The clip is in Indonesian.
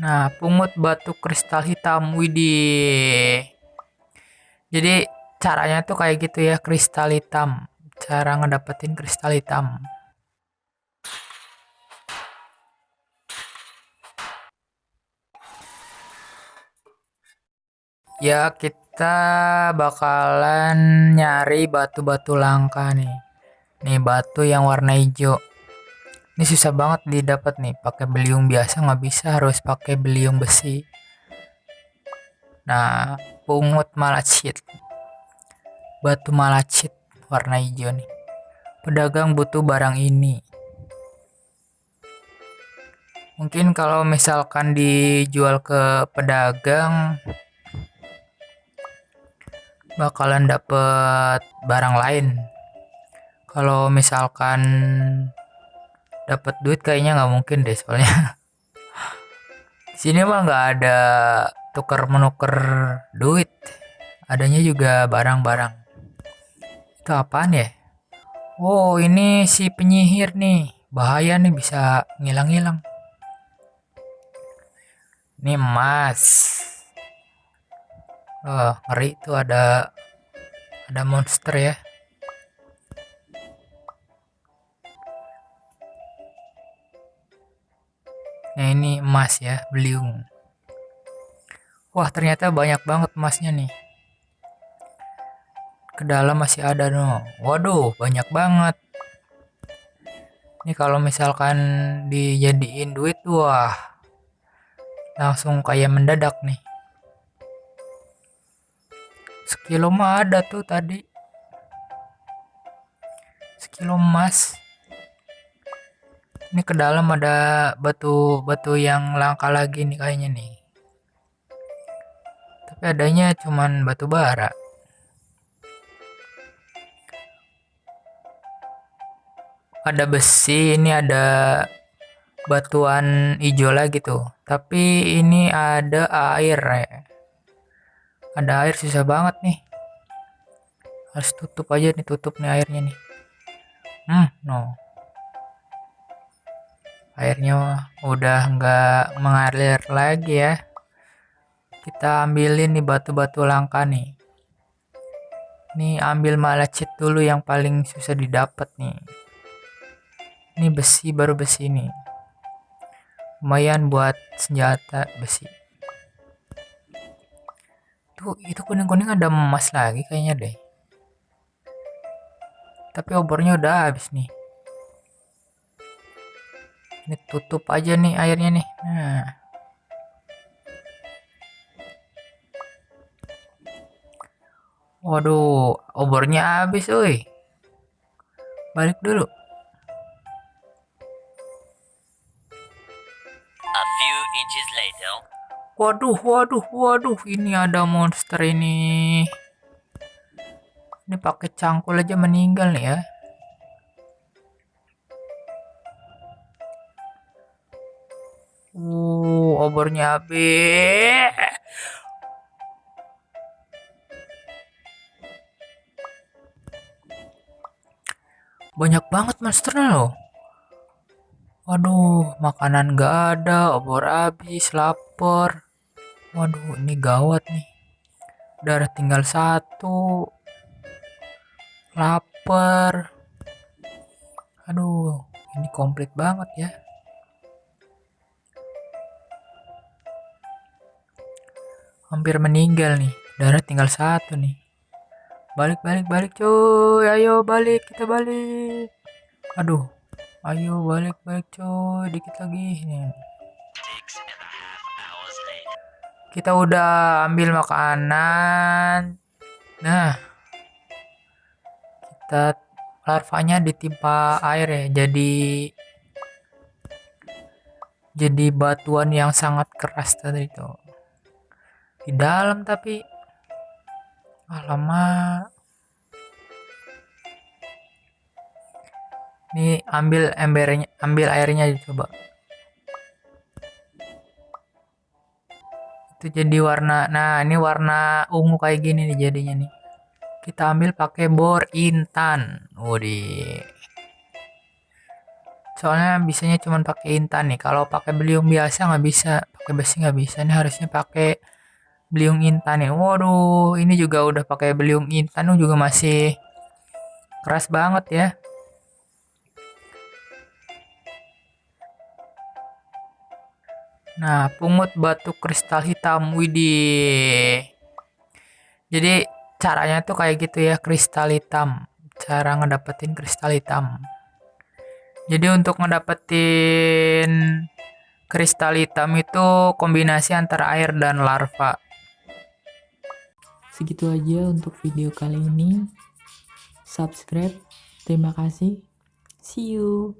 Nah, pungut batu kristal hitam. Widih. Jadi caranya tuh kayak gitu ya, kristal hitam. Cara ngedapetin kristal hitam. Ya, kita bakalan nyari batu-batu langka nih. Nih batu yang warna hijau. Ini susah banget didapat nih. Pakai beliung biasa nggak bisa, harus pakai beliung besi. Nah, pungut malachit. Batu malachit warna hijau nih. Pedagang butuh barang ini. Mungkin kalau misalkan dijual ke pedagang bakalan dapet barang lain. Kalau misalkan dapat duit kayaknya nggak mungkin deh soalnya. Sini mah nggak ada tuker menukar duit. Adanya juga barang-barang. Itu apaan ya? Oh, ini si penyihir nih. Bahaya nih bisa ngilang-ngilang. Ini emas. Oh, ngeri tuh ada ada monster ya. Nah, ini emas ya, beliung. Wah, ternyata banyak banget emasnya nih. Ke dalam masih ada no. Waduh, banyak banget. Ini kalau misalkan dijadiin duit, wah. Langsung kayak mendadak nih. Sekilo mah ada tuh tadi. Sekilo emas ini ke dalam ada batu-batu yang langka lagi nih kayaknya nih. Tapi adanya cuman batu bara. Ada besi ini ada batuan hijau lagi tuh. Tapi ini ada air ya. ada air susah banget nih. Harus tutup aja nih tutup nih airnya nih. Hmm no airnya udah nggak mengalir lagi ya. Kita ambilin nih batu-batu langka nih. Ini ambil malachit dulu yang paling susah didapat nih. Ini besi baru besi nih. Lumayan buat senjata besi. Tuh itu kuning-kuning ada emas lagi kayaknya deh. Tapi obornya udah habis nih ini tutup aja nih airnya nih nah waduh obornya habis oi balik dulu A few inches later. Waduh, waduh, waduh, ini ada monster ini. Ini pakai cangkul aja meninggal nih ya. Obornya habis. Banyak banget monsternya loh. Waduh, makanan gak ada, obor habis, lapar. Waduh, ini gawat nih. Darah tinggal satu. Lapar. Aduh, ini komplit banget ya. Hampir meninggal nih. Darah tinggal satu nih. Balik balik balik cuy ayo balik. Kita balik. Aduh. Ayo balik balik cuy dikit lagi. Nih. Kita udah ambil makanan. Nah. Kita larvanya ditimpa air ya. Jadi jadi batuan yang sangat keras tadi itu di dalam tapi. Alamak ini ambil embernya ambil airnya coba. Itu jadi warna nah ini warna ungu kayak gini nih jadinya nih. Kita ambil pakai bor intan. Wudi soalnya bisanya cuma pakai intan nih. Kalau pakai beliung biasa nggak bisa pakai besi nggak bisa. Nih harusnya pakai beliung intan ya. Waduh ini juga udah pakai beliung intan juga masih keras banget ya. Nah pungut batu kristal hitam widih. Jadi caranya tuh kayak gitu ya kristal hitam. Cara ngedapetin kristal hitam. Jadi untuk ngedapetin kristal hitam itu kombinasi antara air dan larva Segitu aja untuk video kali ini. Subscribe. Terima kasih. See you.